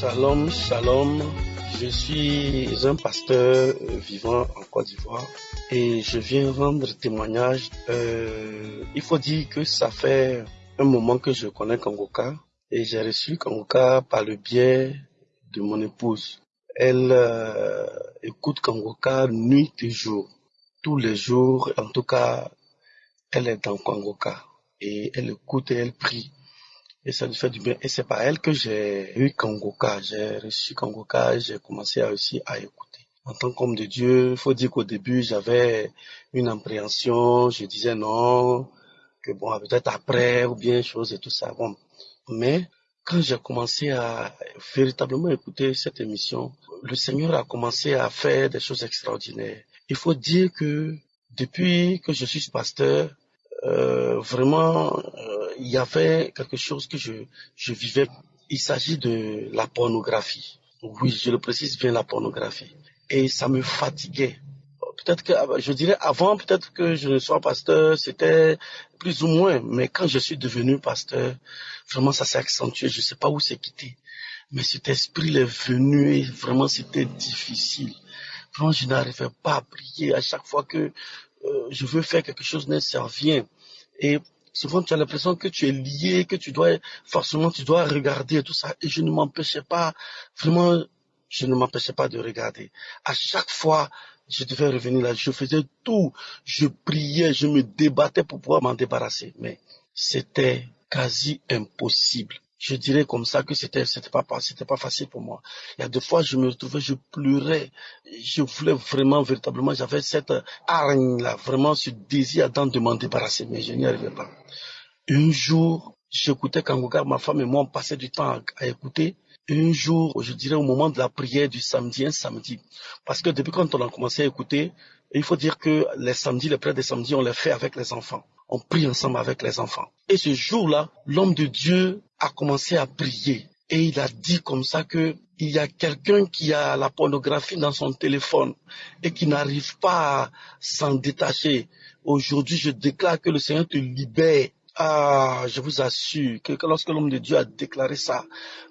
Shalom, shalom. Je suis un pasteur vivant en Côte d'Ivoire et je viens rendre témoignage. Euh, il faut dire que ça fait un moment que je connais Kangoka et j'ai reçu Kangoka par le biais de mon épouse. Elle euh, écoute Kangoka nuit et jour. Tous les jours, en tout cas, elle est dans Kangoka et elle écoute et elle prie et ça lui fait du bien. Et c'est par elle que j'ai eu Kangoka. J'ai reçu Kangoka j'ai commencé à aussi à écouter. En tant qu'homme de Dieu, il faut dire qu'au début, j'avais une appréhension. Je disais non, que bon, peut-être après ou bien chose et tout ça. Bon. Mais quand j'ai commencé à véritablement écouter cette émission, le Seigneur a commencé à faire des choses extraordinaires. Il faut dire que depuis que je suis pasteur, euh, vraiment, euh, il y avait quelque chose que je, je vivais. Il s'agit de la pornographie. Oui, je le précise bien, la pornographie. Et ça me fatiguait. Peut-être que, je dirais avant, peut-être que je ne sois pasteur, c'était plus ou moins. Mais quand je suis devenu pasteur, vraiment ça s'est accentué. Je ne sais pas où c'est quitté. Mais cet esprit est venu et vraiment c'était difficile. Vraiment, je n'arrivais pas à prier à chaque fois que euh, je veux faire quelque chose, ça vient. Et souvent, tu as l'impression que tu es lié, que tu dois, forcément, tu dois regarder tout ça. Et je ne m'empêchais pas, vraiment, je ne m'empêchais pas de regarder. À chaque fois, je devais revenir là, je faisais tout, je priais, je me débattais pour pouvoir m'en débarrasser. Mais c'était quasi impossible je dirais comme ça que c'était c'était pas c'était pas facile pour moi. Il y a deux fois je me retrouvais, je pleurais, je voulais vraiment véritablement, j'avais cette hargne là, vraiment ce désir d'en de m'en débarrasser, mais je n'y arrivais pas. Un jour, j'écoutais Kangoka, ma femme et moi on passait du temps à, écouter. Un jour, je dirais au moment de la prière du samedi, un samedi, parce que depuis quand on a commencé à écouter, il faut dire que les samedis, les prières des samedis, on les fait avec les enfants on prie ensemble avec les enfants. Et ce jour-là, l'homme de Dieu a commencé à prier. Et il a dit comme ça que il y a quelqu'un qui a la pornographie dans son téléphone et qui n'arrive pas à s'en détacher. Aujourd'hui, je déclare que le Seigneur te libère ah, je vous assure que lorsque l'homme de Dieu a déclaré ça,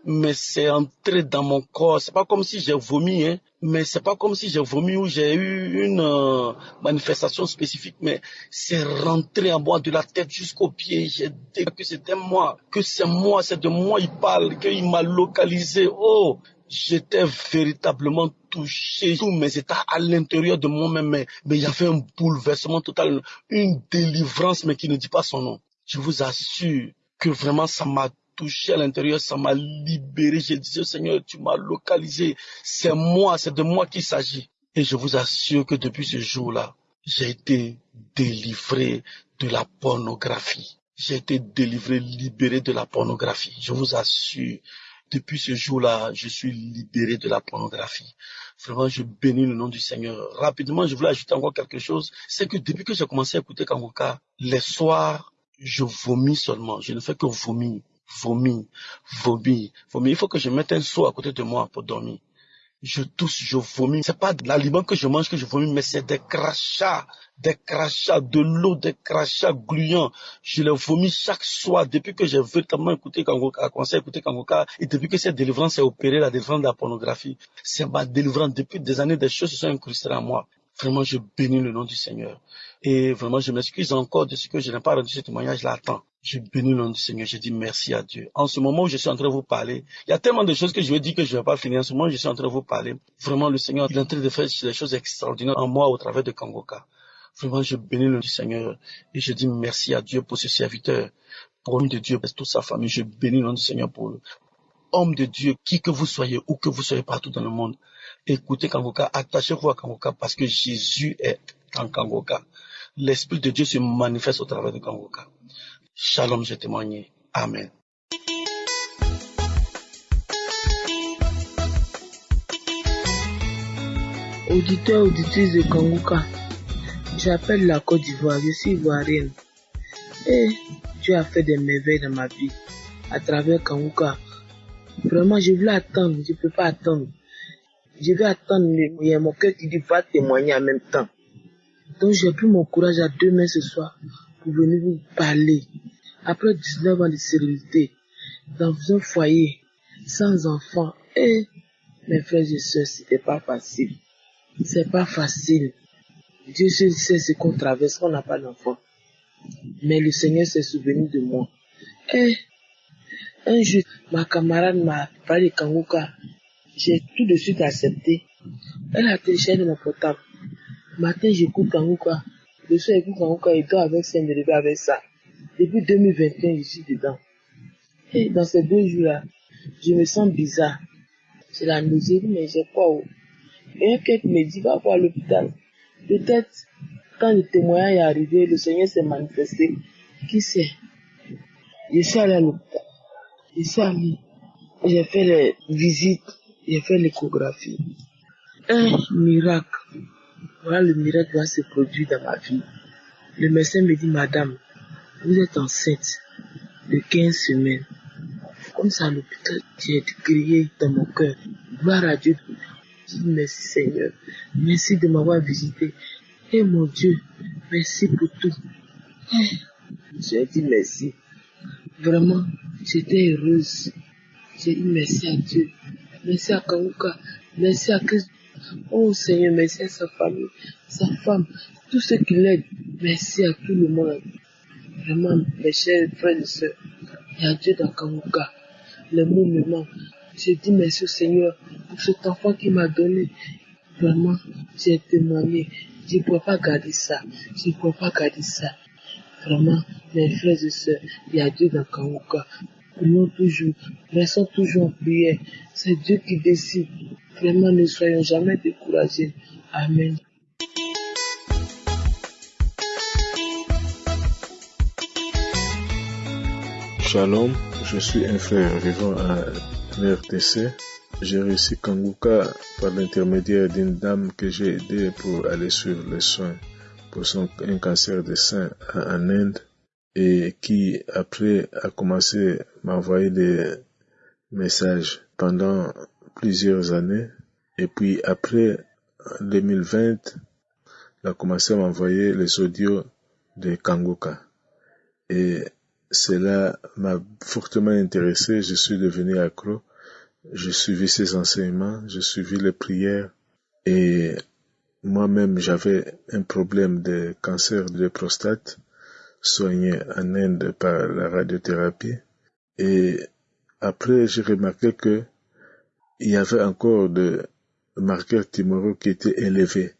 mais c'est entré dans mon corps. C'est pas comme si j'ai vomi, hein, mais c'est pas comme si j'ai vomi ou j'ai eu une euh, manifestation spécifique, mais c'est rentré en moi de la tête jusqu'aux pieds. J'ai dit que c'était moi, que c'est moi, c'est de moi il parle, qu'il m'a localisé. Oh, j'étais véritablement touché, tous mes états à l'intérieur de moi-même, mais, mais il y avait un bouleversement total, une délivrance, mais qui ne dit pas son nom je vous assure que vraiment ça m'a touché à l'intérieur, ça m'a libéré. Je disais, Seigneur, tu m'as localisé. C'est moi, c'est de moi qu'il s'agit. Et je vous assure que depuis ce jour-là, j'ai été délivré de la pornographie. J'ai été délivré, libéré de la pornographie. Je vous assure, depuis ce jour-là, je suis libéré de la pornographie. Vraiment, je bénis le nom du Seigneur. Rapidement, je voulais ajouter encore quelque chose. C'est que depuis que j'ai commencé à écouter Kangoka, les soirs, je vomis seulement. Je ne fais que vomir, vomir, vomir, vomir. Il faut que je mette un seau à côté de moi pour dormir. Je tousse, je vomis. C'est pas de l'aliment que je mange que je vomis, mais c'est des crachats, des crachats, de l'eau, des crachats gluants. Je les vomis chaque soir depuis que j'ai véritablement écouté Kangoka, commencé à écouter Kangoka, et depuis que cette délivrance est opérée, la délivrance de la pornographie. C'est ma délivrance. Depuis des années, des choses se sont incrustées en moi. Vraiment, je bénis le nom du Seigneur. Et vraiment, je m'excuse encore de ce que je n'ai pas rendu ce témoignage-là à temps. Je bénis le nom du Seigneur. Je dis merci à Dieu. En ce moment où je suis en train de vous parler, il y a tellement de choses que je vais dire que je ne vais pas finir. En ce moment où je suis en train de vous parler, vraiment, le Seigneur est en train de faire des choses extraordinaires en moi au travers de Kangoka. Vraiment, je bénis le nom du Seigneur. Et je dis merci à Dieu pour ce serviteur, pour de Dieu, pour toute sa famille. Je bénis le nom du Seigneur pour homme de Dieu, qui que vous soyez, où que vous soyez partout dans le monde. Écoutez Kangoka, attachez-vous à Kangoka parce que Jésus est en Kangoka. L'Esprit de Dieu se manifeste au travers de Kangoka. Shalom, j'ai témoigné. Amen. Auditeur, auditrice de Kangoka, j'appelle la Côte d'Ivoire, je suis ivoirienne. Et Dieu a fait des merveilles dans ma vie à travers Kangoka. Vraiment, je voulais attendre, je ne peux pas attendre je vais attendre, il y a mon cœur qui dit va témoigner en même temps. Donc j'ai pris mon courage à deux mains ce soir pour venir vous parler. Après 19 ans de sérénité, dans un foyer, sans enfants, Eh, mes frères et sœurs, c'était pas facile. C'est pas facile. Dieu seul sait ce qu'on traverse on n'a pas d'enfant. Mais le Seigneur s'est souvenu de moi. Eh, un jour, ma camarade m'a parlé de Kanguka. J'ai tout de suite accepté. Elle a téléchargé mon portable. Matin, j'écoute Kanguka. Le soir, j'écoute Kanguka et dort avec ça, me avec ça. Depuis 2021, je suis dedans. Et dans ces deux jours-là, je me sens bizarre. C'est la nausée, mais j'ai quoi oh? Et un quelqu'un me dit, va voir l'hôpital. Peut-être, quand le témoignage est arrivé, le Seigneur s'est manifesté. Qui sait? Je suis allé à l'hôpital. J'ai fait les visites. J'ai fait l'échographie. Un miracle. Voilà le miracle qui va se produire dans ma vie. Le médecin me dit, madame, vous êtes enceinte de 15 semaines. Comme ça, à l'hôpital, j'ai crié dans mon cœur. Gloire à Dieu. Je dis merci Seigneur. Merci de m'avoir visité. Et mon Dieu, merci pour tout. J'ai dit merci. Vraiment, j'étais heureuse. J'ai dit merci à Dieu. Merci à Kanguka. Merci à Christ. Oh Seigneur, merci à sa famille, sa femme, tous ceux qui l'aident. Merci à tout le monde. Vraiment, mes chers frères et sœurs, y a Dieu dans Kanguka. Les mots me manquent. J'ai dit merci au Seigneur pour cet enfant qu'il m'a donné. Vraiment, j'ai témoigné. Je ne pourrais pas garder ça. Je ne pourrais pas garder ça. Vraiment, mes frères et sœurs, il y a Dieu dans Kanguka. Prions toujours, restons toujours en prière. C'est Dieu qui décide. Vraiment, ne soyons jamais découragés. Amen. Shalom, je suis un frère vivant à l'RTC. J'ai réussi Kanguka par l'intermédiaire d'une dame que j'ai aidée pour aller suivre les soins pour son, un cancer de sein en Inde et qui après a commencé à m'envoyer des messages pendant plusieurs années. Et puis après en 2020 elle a commencé à m'envoyer les audios de Kanguka et cela m'a fortement intéressé, je suis devenu accro, j'ai suivi ses enseignements, j'ai suivi les prières. Et moi-même j'avais un problème de cancer de prostate soigné en Inde par la radiothérapie. Et après j'ai remarqué que il y avait encore de marqueurs tumoraux qui étaient élevés,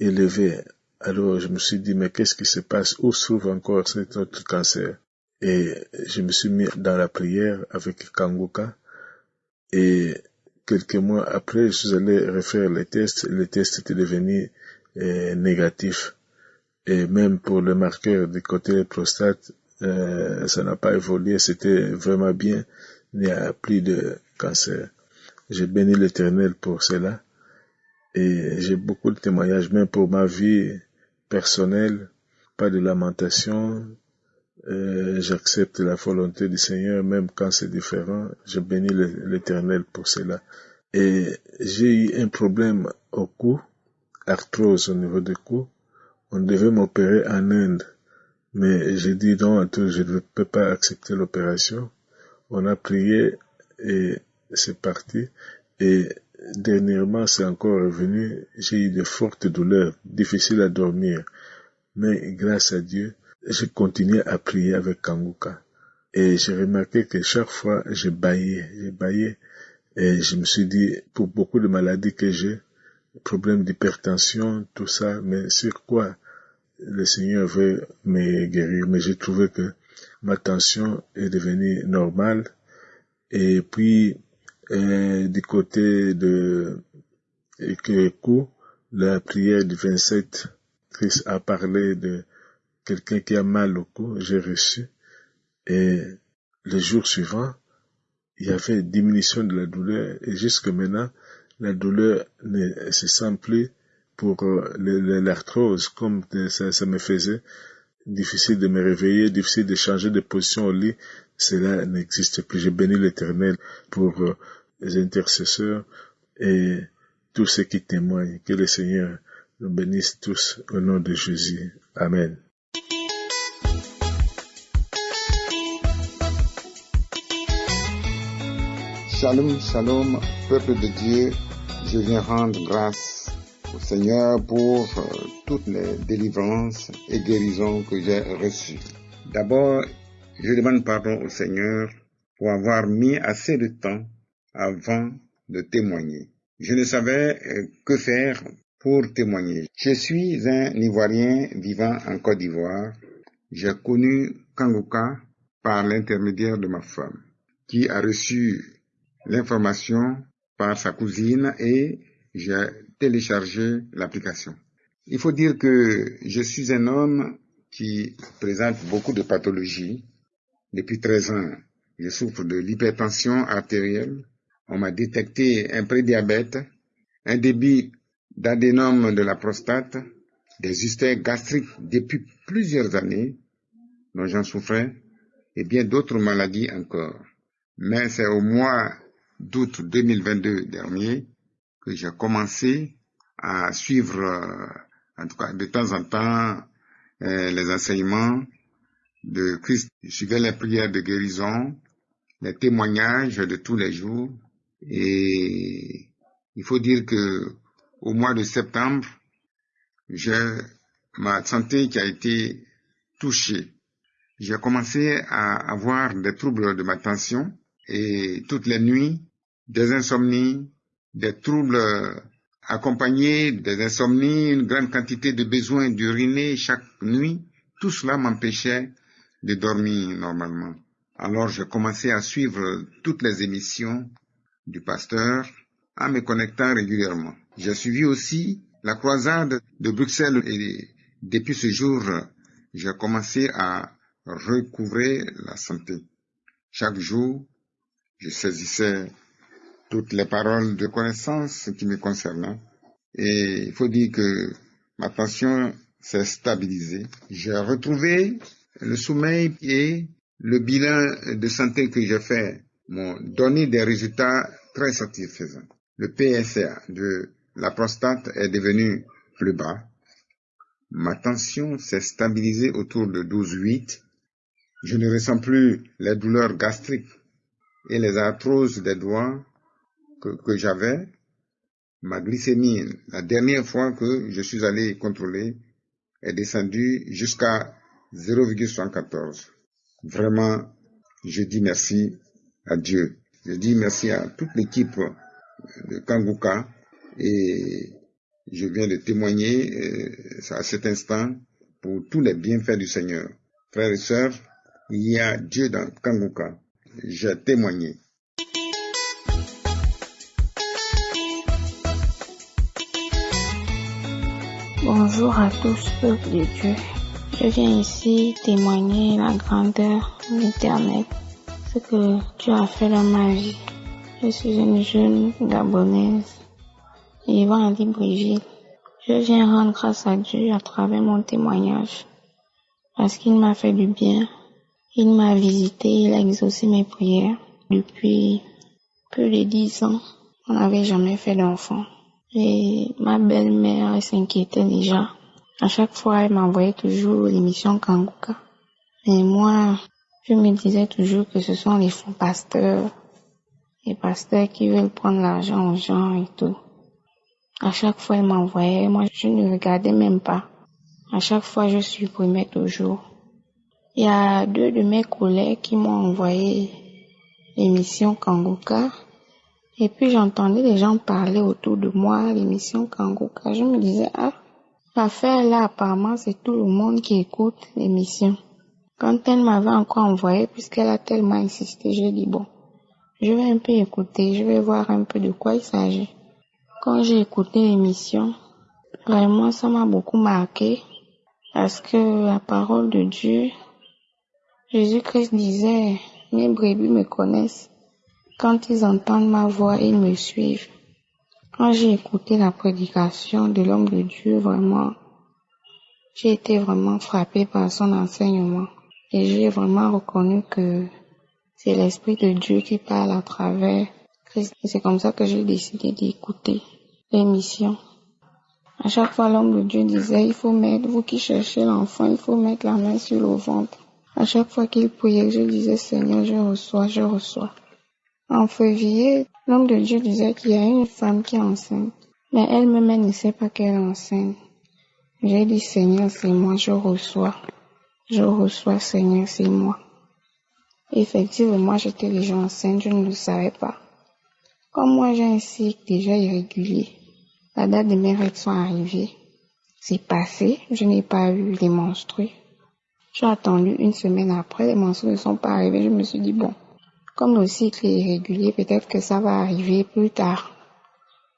élevés. Alors je me suis dit mais qu'est-ce qui se passe? Où se trouve encore cet autre cancer? Et je me suis mis dans la prière avec Kanguka. Et quelques mois après je suis allé refaire les tests. Les tests étaient devenus euh, négatifs. Et même pour le marqueur du côté prostate euh, ça n'a pas évolué. C'était vraiment bien. Il n'y a plus de cancer. J'ai béni l'éternel pour cela. Et j'ai beaucoup de témoignages même pour ma vie personnelle. Pas de lamentation j'accepte la volonté du Seigneur, même quand c'est différent. Je bénis l'Éternel pour cela. Et j'ai eu un problème au cou, arthrose au niveau du cou. On devait m'opérer en Inde, mais j'ai dit non, je ne peux pas accepter l'opération. On a prié et c'est parti. Et dernièrement, c'est encore revenu. J'ai eu de fortes douleurs, difficiles à dormir. Mais grâce à Dieu, j'ai continué à prier avec Kanguka. Et j'ai remarqué que chaque fois, je baillais, je baillais. Et je me suis dit, pour beaucoup de maladies que j'ai, problèmes d'hypertension, tout ça, mais sur quoi le Seigneur veut me guérir? Mais j'ai trouvé que ma tension est devenue normale. Et puis, euh, du côté de coup, la prière du 27, Christ a parlé de quelqu'un qui a mal au cou, j'ai reçu. Et le jour suivant, il y avait diminution de la douleur. Et jusque maintenant, la douleur ne se sent plus pour euh, l'arthrose comme ça, ça me faisait. Difficile de me réveiller, difficile de changer de position au lit. Cela n'existe plus. J'ai béni l'éternel pour euh, les intercesseurs et tous ceux qui témoignent. Que le Seigneur nous bénisse tous au nom de Jésus. Amen. Shalom, shalom, peuple de Dieu, je viens rendre grâce au Seigneur pour euh, toutes les délivrances et guérisons que j'ai reçues. D'abord, je demande pardon au Seigneur pour avoir mis assez de temps avant de témoigner. Je ne savais euh, que faire pour témoigner. Je suis un Ivoirien vivant en Côte d'Ivoire. J'ai connu Kangoka par l'intermédiaire de ma femme, qui a reçu l'information par sa cousine et j'ai téléchargé l'application. Il faut dire que je suis un homme qui présente beaucoup de pathologies. Depuis 13 ans, je souffre de l'hypertension artérielle. On m'a détecté un prédiabète, un débit d'adénome de la prostate, des ustères gastriques depuis plusieurs années dont j'en souffrais et bien d'autres maladies encore. Mais c'est au mois d'août 2022 dernier que j'ai commencé à suivre, euh, en tout cas de temps en temps, euh, les enseignements de Christ. Je suivais les prières de guérison, les témoignages de tous les jours. Et il faut dire que au mois de septembre, j'ai ma santé qui a été touchée. J'ai commencé à avoir des troubles de ma tension et toutes les nuits, des insomnies, des troubles accompagnés des insomnies, une grande quantité de besoins d'uriner chaque nuit. Tout cela m'empêchait de dormir normalement. Alors j'ai commencé à suivre toutes les émissions du pasteur en me connectant régulièrement. J'ai suivi aussi la croisade de Bruxelles et depuis ce jour, j'ai commencé à recouvrer la santé. Chaque jour, je saisissais toutes les paroles de connaissance qui me concernaient et il faut dire que ma tension s'est stabilisée. J'ai retrouvé le sommeil et le bilan de santé que j'ai fait m'ont donné des résultats très satisfaisants. Le PSA de la prostate est devenu plus bas. Ma tension s'est stabilisée autour de 12,8. Je ne ressens plus les douleurs gastriques et les arthroses des doigts que, j'avais. Ma glycémie, la dernière fois que je suis allé contrôler, est descendue jusqu'à 0,74. Vraiment, je dis merci à Dieu. Je dis merci à toute l'équipe de Kanguka et je viens de témoigner euh, à cet instant pour tous les bienfaits du Seigneur. Frères et sœurs, il y a Dieu dans Kanguka. J'ai témoigné. Bonjour à tous, peuple de Dieu. Je viens ici témoigner la grandeur de l'éternel, ce que Dieu a fait dans ma vie. Je suis une jeune gabonaise vivant à Libreville. Je viens rendre grâce à Dieu à travers mon témoignage parce qu'il m'a fait du bien. Il m'a visité, il a exaucé mes prières. Depuis plus de dix ans, on n'avait jamais fait d'enfant. Et ma belle-mère s'inquiétait déjà. À chaque fois, elle m'envoyait toujours l'émission Kanguka. Mais moi, je me disais toujours que ce sont les faux pasteurs, les pasteurs qui veulent prendre l'argent aux gens et tout. À chaque fois, elle m'envoyait, moi, je ne regardais même pas. À chaque fois, je supprimais toujours. Il y a deux de mes collègues qui m'ont envoyé l'émission Kanguka. Et puis, j'entendais les gens parler autour de moi, l'émission Kanguka. Je me disais, ah, l'affaire là, apparemment, c'est tout le monde qui écoute l'émission. Quand elle m'avait encore envoyé, puisqu'elle a tellement insisté, j'ai dit, bon, je vais un peu écouter, je vais voir un peu de quoi il s'agit. Quand j'ai écouté l'émission, vraiment, ça m'a beaucoup marqué parce que la parole de Dieu, Jésus-Christ disait, mes brebis me connaissent. Quand ils entendent ma voix, ils me suivent. Quand j'ai écouté la prédication de l'homme de Dieu, vraiment, j'ai été vraiment frappé par son enseignement. Et j'ai vraiment reconnu que c'est l'Esprit de Dieu qui parle à travers Christ. Et c'est comme ça que j'ai décidé d'écouter l'émission. À chaque fois, l'homme de Dieu disait, il faut mettre, vous qui cherchez l'enfant, il faut mettre la main sur le ventre. À chaque fois qu'il priait, je disais, Seigneur, je reçois, je reçois. En février, l'homme de Dieu disait qu'il y a une femme qui est enceinte, mais elle-même elle ne sait pas qu'elle est enceinte. J'ai dit Seigneur, c'est moi, je reçois. Je reçois Seigneur, c'est moi. Effectivement, j'étais déjà enceinte, je ne le savais pas. Comme moi j'ai un cycle déjà irrégulier, la date de mes règles sont arrivées. C'est passé, je n'ai pas eu les menstrues. J'ai attendu une semaine après, les menstrues ne sont pas arrivées, je me suis dit bon, comme le cycle est irrégulier, peut-être que ça va arriver plus tard.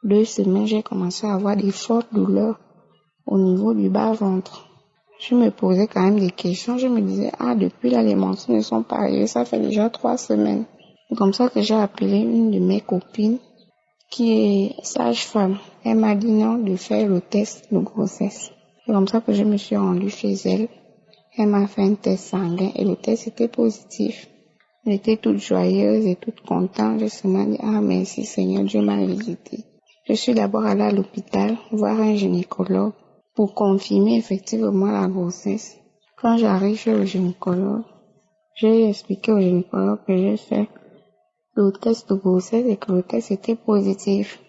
Deux semaines, j'ai commencé à avoir des fortes douleurs au niveau du bas-ventre je me posais quand même des questions. Je me disais, ah, depuis là, les menstrues ne sont pas arrivées. Ça fait déjà trois semaines. C'est comme ça que j'ai appelé une de mes copines qui est sage-femme. Elle m'a dit non de faire le test de grossesse. C'est comme ça que je me suis rendue chez elle. Elle m'a fait un test sanguin et le test était positif. J'étais toute joyeuse et toute contente. Je me dit, ah, merci Seigneur, Dieu m'a visité. Je suis d'abord allée à l'hôpital voir un gynécologue pour confirmer effectivement la grossesse. Quand j'arrive chez le gynécologue, j'ai expliqué au gynécologue que j'ai fait le test de grossesse et que le test était positif.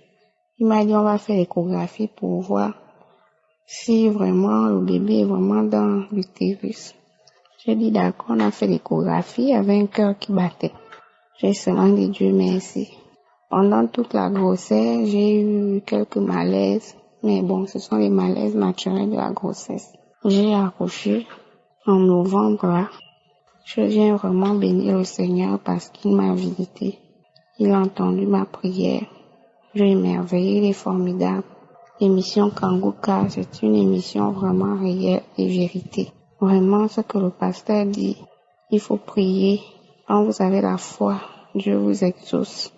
Il m'a dit on va faire l'échographie pour voir si vraiment le bébé est vraiment dans l'utérus. J'ai dit d'accord, on a fait l'échographie avec un cœur qui battait. J'ai seulement dit Dieu merci. Pendant toute la grossesse, j'ai eu quelques malaises, mais bon, ce sont les malaises naturels de la grossesse. J'ai accouché en novembre là. Je viens vraiment bénir le Seigneur parce qu'il m'a visité. Il a entendu ma prière. J'ai émerveillé, il est formidable. L'émission Kanguka, c'est une émission vraiment réelle et vérité. Vraiment, ce que le pasteur dit, il faut prier. Quand vous avez la foi, Dieu vous exauce.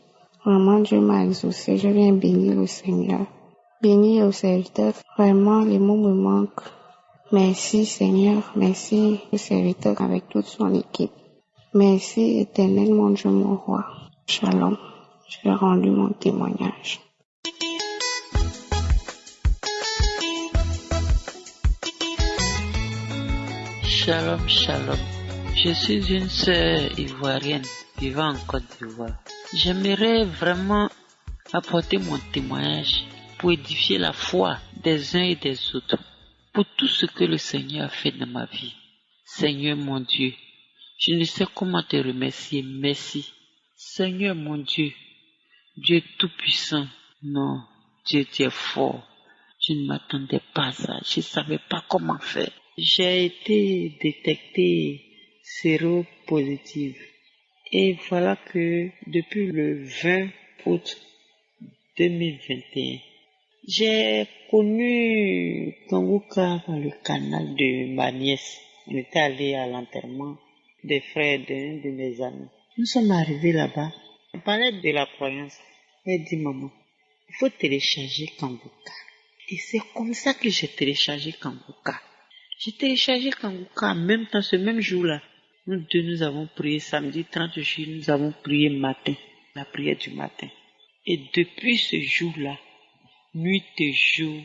Vraiment, Dieu m'a exaucé. Je viens bénir le Seigneur. Béni au serviteur, vraiment les mots me manquent. Merci Seigneur, merci au serviteur avec toute son équipe. Merci éternel mon Dieu mon roi. Shalom, j'ai rendu mon témoignage. Shalom, shalom. Je suis une sœur ivoirienne vivant en Côte d'Ivoire. J'aimerais vraiment apporter mon témoignage pour édifier la foi des uns et des autres, pour tout ce que le Seigneur a fait dans ma vie. Seigneur mon Dieu, je ne sais comment te remercier. Merci. Seigneur mon Dieu, Dieu tout-puissant. Non, Dieu, tu es fort. Je ne m'attendais pas à ça. Je ne savais pas comment faire. J'ai été détectée séropositive. Et voilà que depuis le 20 août 2021, j'ai connu Kanguka dans le canal de ma nièce. On était allé à l'enterrement des frères d'un de mes amis. Nous sommes arrivés là-bas. On parlait de la croyance. Elle dit, maman, il faut télécharger Kanguka. Et c'est comme ça que j'ai téléchargé Kanguka. J'ai téléchargé Kanguka en même temps, ce même jour-là. Nous deux, nous avons prié samedi 30 juillet, nous avons prié matin, la prière du matin. Et depuis ce jour-là, nuit et jour,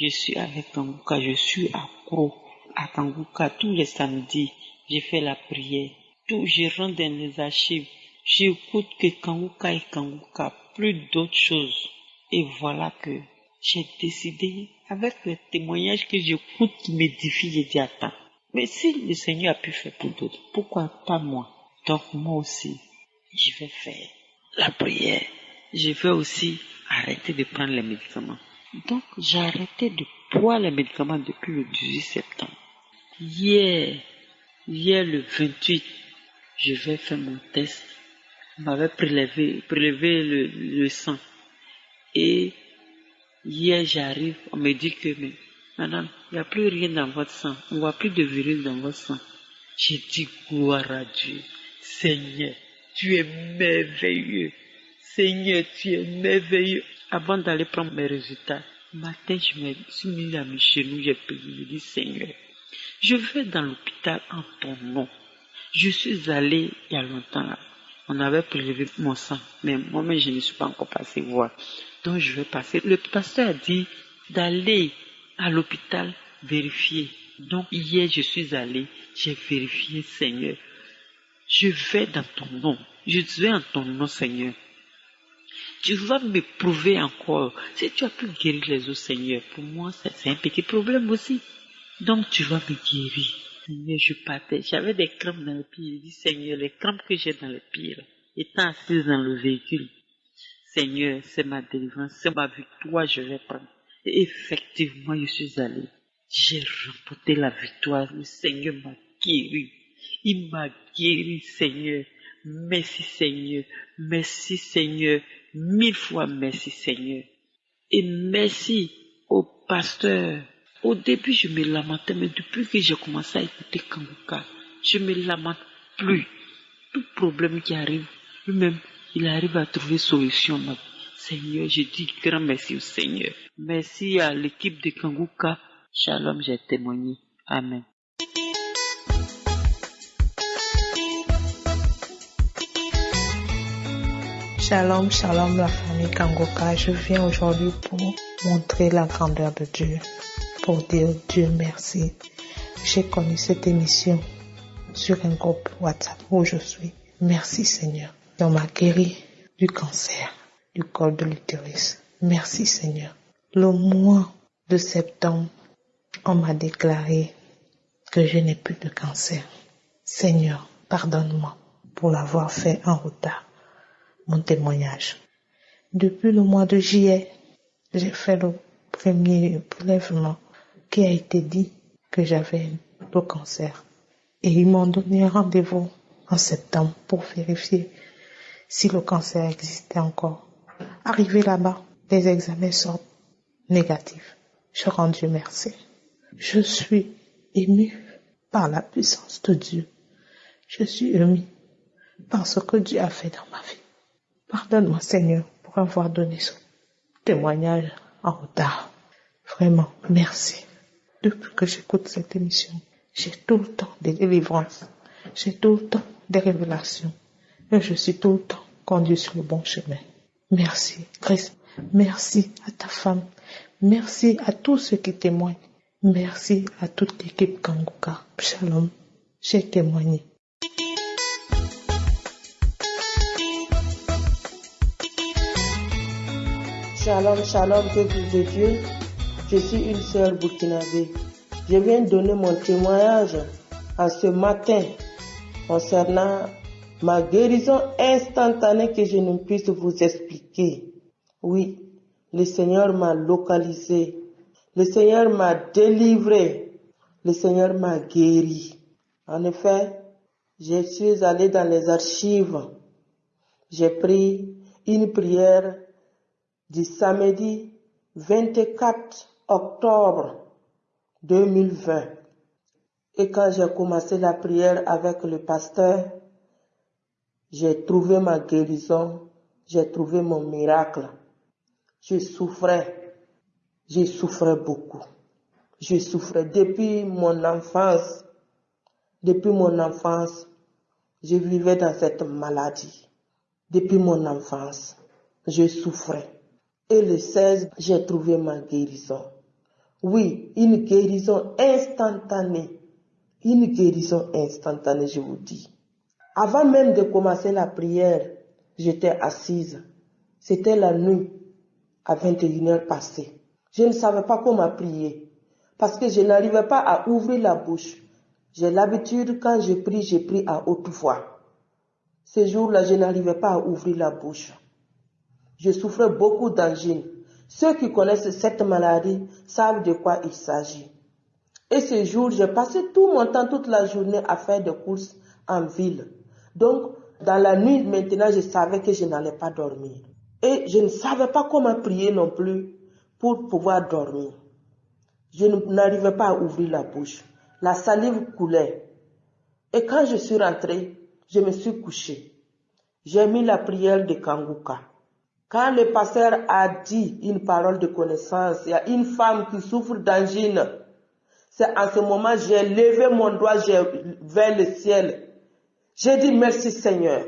je suis avec Kanguka, je suis à Kanguka tous les samedis. J'ai fait la prière. Tout, je rentre dans les archives. J'écoute que Kanguka et Kanguka, plus d'autres choses. Et voilà que j'ai décidé, avec les témoignages que j'écoute qui m'édifient, j'ai dit attends. Mais si le Seigneur a pu faire pour d'autres, pourquoi pas moi? Donc moi aussi, je vais faire la prière. Je vais aussi arrêter de prendre les médicaments. Donc, j'ai arrêté de prendre les médicaments depuis le 18 septembre. Hier, hier le 28, je vais faire mon test. On m'avait prélevé, prélevé le, le sang. Et hier, j'arrive, on me dit que, mais, madame, il n'y a plus rien dans votre sang. On ne voit plus de virus dans votre sang. J'ai dit, gloire à Dieu. Seigneur, tu es merveilleux. Seigneur, tu es merveilleux. Avant d'aller prendre mes résultats, matin, je me suis mis à mes genoux, j'ai prié, je dis Seigneur, je vais dans l'hôpital en ton nom. Je suis allé il y a longtemps. On avait prélevé mon sang, mais moi-même, je ne suis pas encore passé voir. Donc, je vais passer. Le pasteur a dit d'aller à l'hôpital vérifier. Donc, hier, je suis allé, j'ai vérifié, Seigneur. Je vais dans ton nom. je vais en ton nom, Seigneur. Tu vas me prouver encore. Si tu as pu guérir les autres, Seigneur, pour moi, c'est un petit problème aussi. Donc, tu vas me guérir. Seigneur, je partais. J'avais des crampes dans le pied. Je dis, Seigneur, les crampes que j'ai dans le pied, étant assise dans le véhicule, Seigneur, c'est ma délivrance, c'est ma victoire, je vais prendre. Et effectivement, je suis allé. J'ai remporté la victoire. Le Seigneur m'a guéri. Il m'a guéri, Seigneur. Merci, Seigneur. Merci, Seigneur. Mille fois merci, Seigneur. Et merci au pasteur. Au début, je me lamentais, mais depuis que j'ai commencé à écouter Kanguka, je me lamente plus. Tout problème qui arrive, lui-même, il arrive à trouver solution. Seigneur, je dis grand merci au Seigneur. Merci à l'équipe de Kanguka. Shalom, j'ai témoigné. Amen. Shalom, shalom la famille Kangoka. Je viens aujourd'hui pour montrer la grandeur de Dieu, pour dire Dieu merci. J'ai connu cette émission sur un groupe WhatsApp où je suis. Merci Seigneur. On m'a guéri du cancer, du col de l'utérus. Merci Seigneur. Le mois de septembre, on m'a déclaré que je n'ai plus de cancer. Seigneur, pardonne-moi pour l'avoir fait en retard mon témoignage. Depuis le mois de juillet, j'ai fait le premier prélèvement qui a été dit que j'avais le cancer. Et ils m'ont donné un rendez-vous en septembre pour vérifier si le cancer existait encore. Arrivé là-bas, les examens sortent négatifs. Je rends Dieu merci. Je suis ému par la puissance de Dieu. Je suis ému par ce que Dieu a fait dans ma vie. Pardonne-moi, Seigneur, pour avoir donné ce témoignage en retard. Vraiment, merci. Depuis que j'écoute cette émission, j'ai tout le temps des délivrances. J'ai tout le temps des révélations. Et je suis tout le temps conduit sur le bon chemin. Merci, Christ. Merci à ta femme. Merci à tous ceux qui témoignent. Merci à toute l'équipe Kanguka. Shalom. J'ai témoigné. Shalom, shalom, peuple de Dieu. Je suis une sœur burkinabé. Je viens donner mon témoignage en ce matin concernant ma guérison instantanée que je ne puisse vous expliquer. Oui, le Seigneur m'a localisé. Le Seigneur m'a délivré. Le Seigneur m'a guéri. En effet, je suis allé dans les archives. J'ai pris une prière du samedi 24 octobre 2020. Et quand j'ai commencé la prière avec le pasteur, j'ai trouvé ma guérison, j'ai trouvé mon miracle. Je souffrais, je souffrais beaucoup. Je souffrais depuis mon enfance. Depuis mon enfance, je vivais dans cette maladie. Depuis mon enfance, je souffrais. Et le 16, j'ai trouvé ma guérison. Oui, une guérison instantanée. Une guérison instantanée, je vous dis. Avant même de commencer la prière, j'étais assise. C'était la nuit, à 21h passée. Je ne savais pas comment prier, parce que je n'arrivais pas à ouvrir la bouche. J'ai l'habitude, quand je prie, je prie à haute voix. Ce jour-là, je n'arrivais pas à ouvrir la bouche je souffrais beaucoup d'angine. Ceux qui connaissent cette maladie savent de quoi il s'agit. Et ce jour, j'ai passé tout mon temps, toute la journée à faire des courses en ville. Donc, dans la nuit, maintenant, je savais que je n'allais pas dormir. Et je ne savais pas comment prier non plus pour pouvoir dormir. Je n'arrivais pas à ouvrir la bouche. La salive coulait. Et quand je suis rentrée, je me suis couchée. J'ai mis la prière de Kanguka. Quand le pasteur a dit une parole de connaissance, il y a une femme qui souffre d'angine. C'est en ce moment j'ai levé mon doigt vers le ciel. J'ai dit merci Seigneur.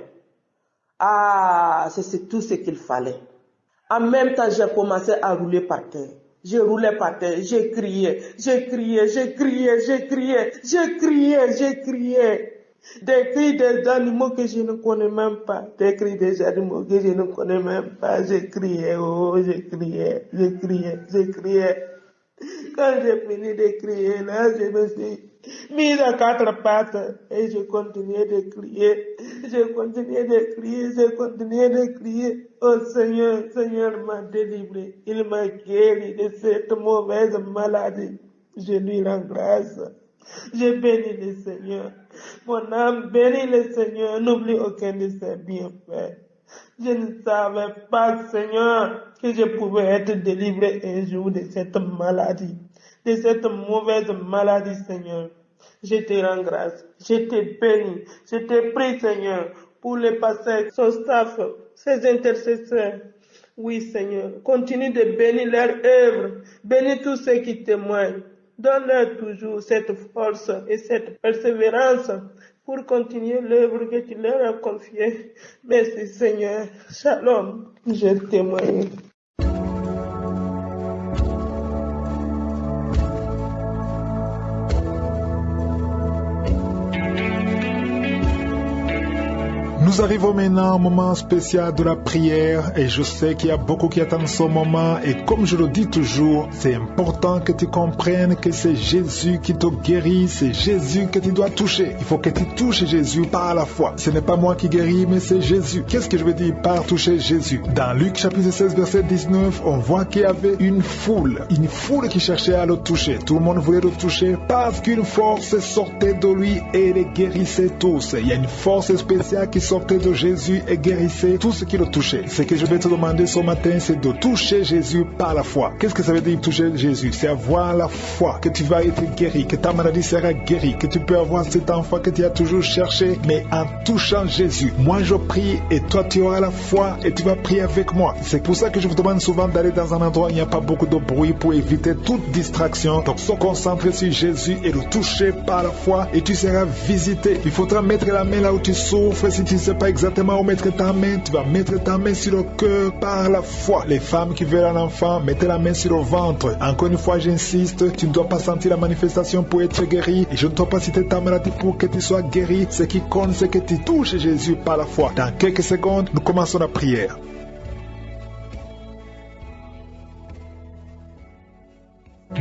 Ah, c'est tout ce qu'il fallait. En même temps, j'ai commencé à rouler par terre. Je roulais par terre, j'ai crié, j'ai crié, j'ai crié, j'ai crié, j'ai crié, j'ai crié. Des cris des animaux que je ne connais même pas, des cris des animaux que je ne connais même pas. Je criais, oh, je criais, je criais, je criais. Quand j'ai fini de crier, là, je me suis mise à quatre pattes et je continuais de crier, je continuais de crier, je continuais de crier. Oh Seigneur, Seigneur m'a délivré, il m'a guéri de cette mauvaise maladie. Je lui rends grâce. Je bénis le Seigneur. Mon âme bénit le Seigneur. N'oublie aucun de ses bienfaits. Je ne savais pas, Seigneur, que je pouvais être délivré un jour de cette maladie, de cette mauvaise maladie, Seigneur. Je te rends grâce. Je te bénis. Je te prie, Seigneur, pour les pasteurs, son staff, ses intercesseurs. Oui, Seigneur, continue de bénir leur œuvre. Bénis tous ceux qui témoignent. Donne-leur toujours cette force et cette persévérance pour continuer l'œuvre que tu leur as confiée. Merci Seigneur. Shalom. Je témoigne. Nous arrivons maintenant au moment spécial de la prière et je sais qu'il y a beaucoup qui attendent ce moment et comme je le dis toujours, c'est important que tu comprennes que c'est Jésus qui te guérit, c'est Jésus que tu dois toucher. Il faut que tu touches Jésus par la foi. Ce n'est pas moi qui guéris, mais c'est Jésus. Qu'est-ce que je veux dire par toucher Jésus? Dans Luc chapitre 16 verset 19, on voit qu'il y avait une foule, une foule qui cherchait à le toucher. Tout le monde voulait le toucher parce qu'une force sortait de lui et les guérissait tous. Il y a une force spéciale qui de Jésus et guérissait tout ce qui le touchait. Ce que je vais te demander ce matin, c'est de toucher Jésus par la foi. Qu'est-ce que ça veut dire toucher Jésus? C'est avoir la foi que tu vas être guéri, que ta maladie sera guérie, que tu peux avoir cet enfant que tu as toujours cherché, mais en touchant Jésus. Moi, je prie et toi, tu auras la foi et tu vas prier avec moi. C'est pour ça que je vous demande souvent d'aller dans un endroit où il n'y a pas beaucoup de bruit pour éviter toute distraction. Donc, se concentrer sur Jésus et le toucher par la foi et tu seras visité. Il faudra mettre la main là où tu souffres si tu ne pas exactement où mettre ta main, tu vas mettre ta main sur le cœur par la foi. Les femmes qui veulent un enfant, mettez la main sur le ventre. Encore une fois, j'insiste, tu ne dois pas sentir la manifestation pour être guéri. Et je ne dois pas citer ta maladie pour que tu sois guéri. Ce qui compte, c'est que tu touches Jésus par la foi. Dans quelques secondes, nous commençons la prière.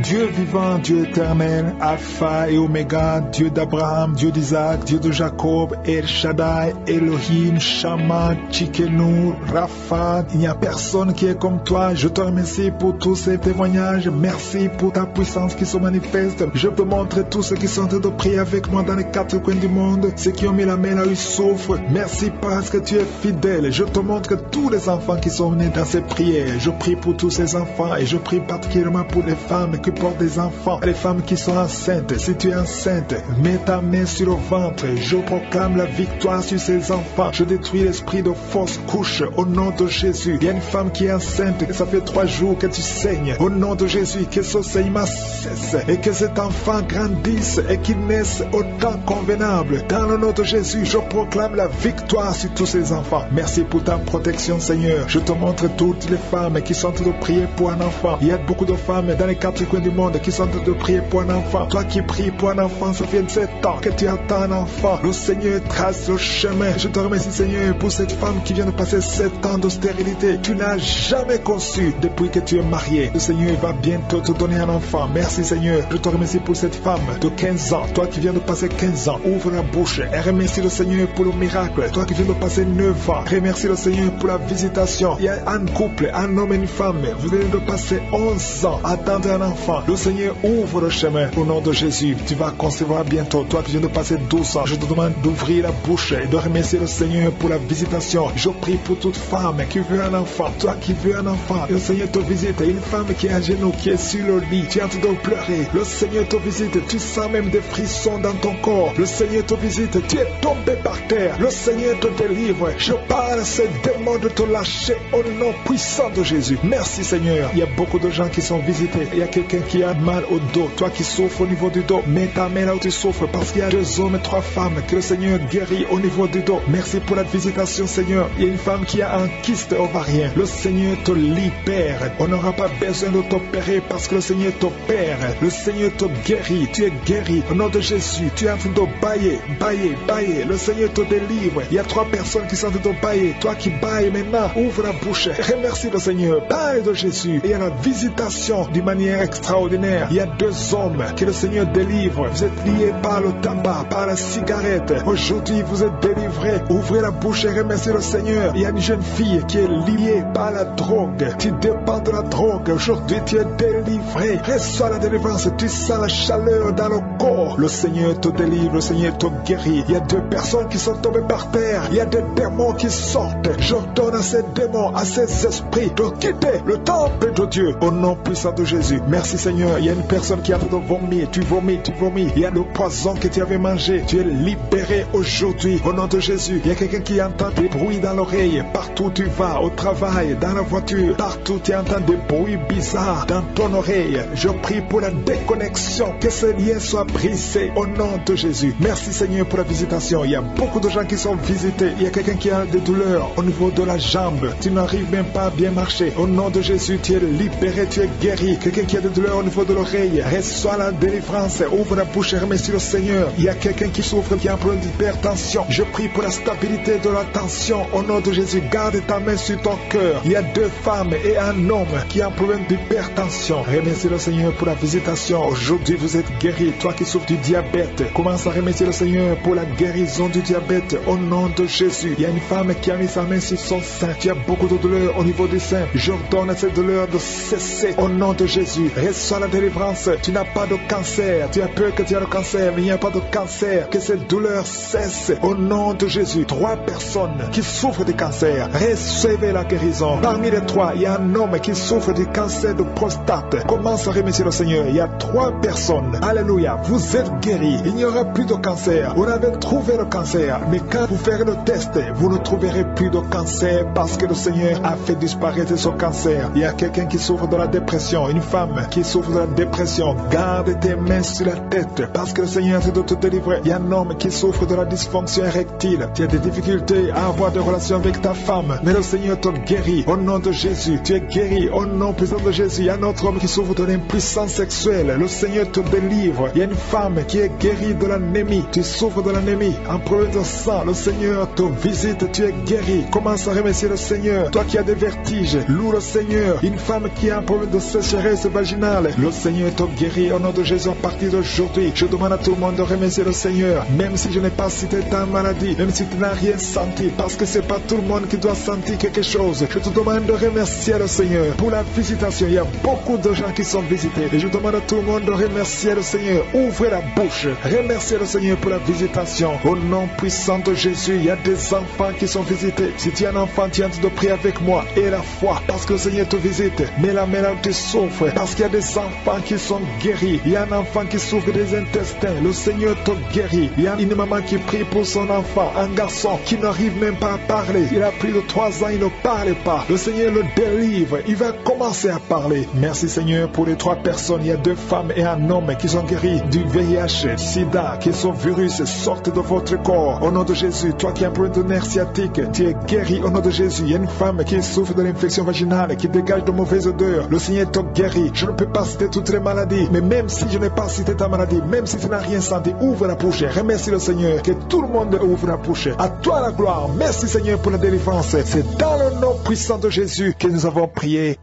Dieu vivant, Dieu éternel, Alpha et Oméga, Dieu d'Abraham, Dieu d'Isaac, Dieu de Jacob, El Shaddai, Elohim, Shama, Chikenu, Rapha, il n'y a personne qui est comme toi. Je te remercie pour tous ces témoignages. Merci pour ta puissance qui se manifeste. Je peux montrer tous ceux qui sont en train de prier avec moi dans les quatre coins du monde, ceux qui ont mis la main là ils souffrent. Merci parce que tu es fidèle. Je te montre tous les enfants qui sont venus dans ces prières. Je prie pour tous ces enfants et je prie particulièrement pour les femmes portent des enfants, les femmes qui sont enceintes. Si tu es enceinte, mets ta main sur le ventre. Je proclame la victoire sur ces enfants. Je détruis l'esprit de fausse couche au nom de Jésus. Il y a une femme qui est enceinte, ça fait trois jours que tu saignes. Au nom de Jésus, que ce saignement cesse et que cet enfant grandisse et qu'il naisse au temps convenable. Dans le nom de Jésus, je proclame la victoire sur tous ces enfants. Merci pour ta protection, Seigneur. Je te montre toutes les femmes qui sont en train de prier pour un enfant. Il y a beaucoup de femmes dans les quatre coins du monde qui sont en train de prier pour un enfant. Toi qui pries pour un enfant, ça fait 7 ans que tu attends un enfant. Le Seigneur trace le chemin. Je te remercie, Seigneur, pour cette femme qui vient de passer 7 ans de stérilité. Tu n'as jamais conçu depuis que tu es marié. Le Seigneur va bientôt te donner un enfant. Merci, Seigneur. Je te remercie pour cette femme de 15 ans. Toi qui viens de passer 15 ans, ouvre la bouche et remercie le Seigneur pour le miracle. Toi qui viens de passer 9 ans, remercie le Seigneur pour la visitation. Il y a un couple, un homme et une femme. Vous venez de passer 11 ans à attendre un enfant. Le Seigneur ouvre le chemin au nom de Jésus. Tu vas concevoir bientôt. Toi qui viens de passer 12 ans, je te demande d'ouvrir la bouche et de remercier le Seigneur pour la visitation. Je prie pour toute femme qui veut un enfant. Toi qui veux un enfant, le Seigneur te visite. Une femme qui est à genoux, qui est sur le lit, tu es en de pleurer. Le Seigneur te visite. Tu sens même des frissons dans ton corps. Le Seigneur te visite. Tu es tombé par terre. Le Seigneur te délivre. Je parle à ces démons de te lâcher au nom puissant de Jésus. Merci Seigneur. Il y a beaucoup de gens qui sont visités. Il y a quelqu'un qui a mal au dos, toi qui souffres au niveau du dos, mets ta main là où tu souffres parce qu'il y a deux hommes et trois femmes que le Seigneur guérit au niveau du dos. Merci pour la visitation, Seigneur. Il y a une femme qui a un kyste ovarien. Le Seigneur te libère. On n'aura pas besoin de t'opérer parce que le Seigneur t'opère. Le Seigneur te guérit. Tu es guéri. Au nom de Jésus, tu es en train de bailler, bailler, bailler. Le Seigneur te délivre. Il y a trois personnes qui sont en train de bailler. Toi qui bailles maintenant, ouvre la bouche. Remercie le Seigneur. Baille de Jésus. Et il y a la visitation d'une manière extraordinaire. Il y a deux hommes que le Seigneur délivre. Vous êtes liés par le tabac, par la cigarette. Aujourd'hui, vous êtes délivrés. Ouvrez la bouche et remerciez le Seigneur. Il y a une jeune fille qui est liée par la drogue. Tu dépends de la drogue. Aujourd'hui, tu es délivré. Reçois la délivrance. Tu sens la chaleur dans le corps. Le Seigneur te délivre. Le Seigneur te guérit. Il y a deux personnes qui sont tombées par terre. Il y a des démons qui sortent. J'ordonne à ces démons, à ces esprits de quitter le temple de Dieu au nom puissant de Jésus. Merci Seigneur. Il y a une personne qui a de vomir. Tu vomis, tu vomis. Il y a le poison que tu avais mangé. Tu es libéré aujourd'hui au nom de Jésus. Il y a quelqu'un qui entend des bruits dans l'oreille. Partout où tu vas, au travail, dans la voiture, partout tu entends des bruits bizarres dans ton oreille. Je prie pour la déconnexion. Que ce lien soit brisé au nom de Jésus. Merci Seigneur pour la visitation. Il y a beaucoup de gens qui sont visités. Il y a quelqu'un qui a des douleurs au niveau de la jambe. Tu n'arrives même pas à bien marcher. Au nom de Jésus, tu es libéré, tu es guéri. Quelqu'un qui a au niveau de l'oreille. Reçois la délivrance. Ouvre la bouche et remercie le Seigneur. Il y a quelqu'un qui souffre, qui a un problème d'hypertension. Je prie pour la stabilité de la tension. Au nom de Jésus, garde ta main sur ton cœur. Il y a deux femmes et un homme qui a un problème d'hypertension. Remercie le Seigneur pour la visitation. Aujourd'hui, vous êtes guéri. Toi qui souffres du diabète, commence à remercier le Seigneur pour la guérison du diabète. Au nom de Jésus, il y a une femme qui a mis sa main sur son sein. Tu as beaucoup de douleur au niveau du sein. J'ordonne à cette douleur de cesser. Au nom de Jésus, reçois la délivrance. Tu n'as pas de cancer. Tu as peur que tu as le cancer, mais il n'y a pas de cancer. Que cette douleur cesse. Au nom de Jésus, trois personnes qui souffrent de cancer, recevez la guérison. Parmi les trois, il y a un homme qui souffre du cancer de prostate. Commence à remercier le Seigneur. Il y a trois personnes. Alléluia. Vous êtes guéris. Il n'y aura plus de cancer. Vous avez trouvé le cancer. Mais quand vous ferez le test, vous ne trouverez plus de cancer parce que le Seigneur a fait disparaître ce cancer. Il y a quelqu'un qui souffre de la dépression. Une femme qui souffre de la dépression. Garde tes mains sur la tête parce que le Seigneur est de te délivrer. Il y a un homme qui souffre de la dysfonction érectile. Tu as des difficultés à avoir des relations avec ta femme. Mais le Seigneur te guérit. Au nom de Jésus, tu es guéri. Au nom puissant de Jésus, il y a un autre homme qui souffre de l'impuissance sexuelle. Le Seigneur te délivre. Il y a une femme qui est guérie de l'anémie. Tu souffres de l'anémie. Un problème de sang. Le Seigneur te visite. Tu es guéri. Commence à remercier le Seigneur. Toi qui as des vertiges, loue le Seigneur. Une femme qui a un problème de sécheresse vaginale. Le Seigneur te guérit. Au nom de Jésus, à partir d'aujourd'hui, je demande à tout le monde de remercier le Seigneur. Même si je n'ai pas cité ta maladie, même si tu n'as rien senti, parce que c'est pas tout le monde qui doit sentir quelque chose. Je te demande de remercier le Seigneur pour la visitation. Il y a beaucoup de gens qui sont visités. Et je demande à tout le monde de remercier le Seigneur. Ouvrez la bouche. Remerciez le Seigneur pour la visitation. Au nom puissant de Jésus, il y a des enfants qui sont visités. Si tu es un enfant, tu de prier avec moi. Et la foi, parce que le Seigneur te visite. Mais la où tu souffres, parce qu'il y a des enfants qui sont guéris. Il y a un enfant qui souffre des intestins. Le Seigneur te guérit. Il y a une maman qui prie pour son enfant, un garçon qui n'arrive même pas à parler. Il a plus de trois ans, il ne parle pas. Le Seigneur le délivre. Il va commencer à parler. Merci Seigneur pour les trois personnes. Il y a deux femmes et un homme qui sont guéris du VIH, SIDA, que ce virus sorte de votre corps. Au nom de Jésus, toi qui as un problème de nerf sciatique, tu es guéri au nom de Jésus. Il y a une femme qui souffre de l'infection vaginale, qui dégage de mauvaises odeurs. Le Seigneur te guérit. Je ne peux pas citer toutes les maladies, mais même si je n'ai pas cité ta maladie, même si tu n'as rien senti, ouvre la bouche. Remercie le Seigneur. Que tout le monde ouvre la bouche. À toi la gloire. Merci Seigneur pour la délivrance. C'est dans le nom puissant de Jésus que nous avons prié.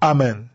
Amen.